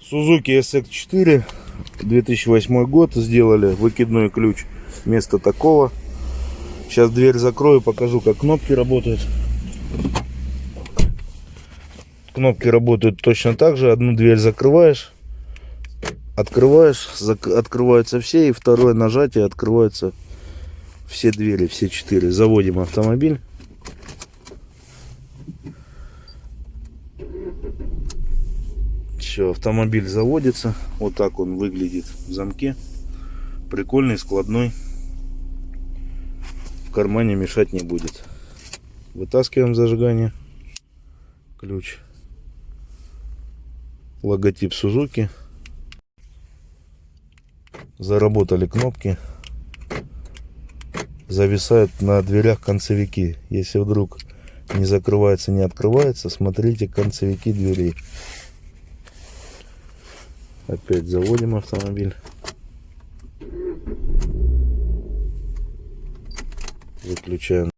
Suzuki SX4 2008 год сделали выкидной ключ вместо такого. Сейчас дверь закрою покажу как кнопки работают. Кнопки работают точно так же. Одну дверь закрываешь открываешь зак- открываются все и второе нажатие открываются все двери все четыре. Заводим автомобиль Все, автомобиль заводится. Вот так он выглядит в замке. Прикольный, складной. В кармане мешать не будет. Вытаскиваем зажигание. Ключ. Логотип Сузуки. Заработали кнопки. Зависают на дверях концевики. Если вдруг не закрывается, не открывается, смотрите концевики дверей. Опять заводим автомобиль. Выключаем